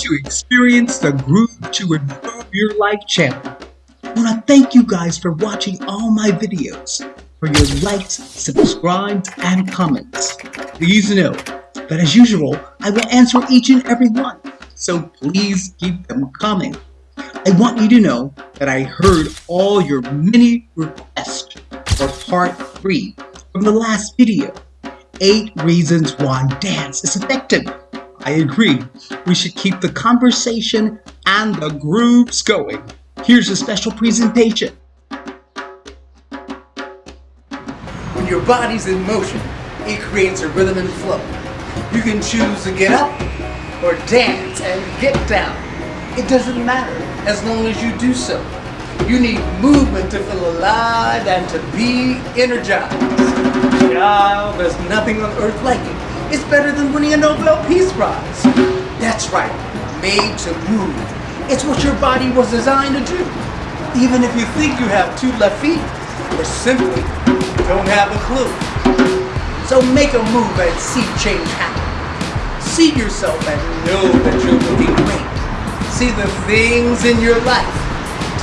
to experience the groove to improve your life channel. I want to thank you guys for watching all my videos, for your likes, subscribes, and comments. Please know that as usual, I will answer each and every one, so please keep them coming. I want you to know that I heard all your many requests for part 3 from the last video, 8 Reasons Why Dance is Effective. I agree, we should keep the conversation and the grooves going. Here's a special presentation. When your body's in motion, it creates a rhythm and flow. You can choose to get up or dance and get down. It doesn't matter as long as you do so. You need movement to feel alive and to be energized. Child, there's nothing on earth like it. It's better than winning a Nobel Peace Prize. That's right, made to move. It's what your body was designed to do. Even if you think you have two left feet, or simply don't have a clue. So make a move and see change happen. See yourself and know that you're looking great. See the things in your life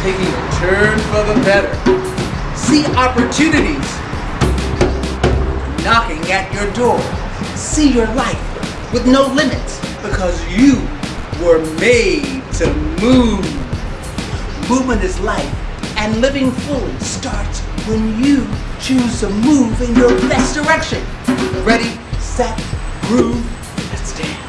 taking a turn for the better. See opportunities knocking at your door see your life with no limits because you were made to move. Movement is life and living fully starts when you choose to move in your best direction. Ready, set, groove, let's dance.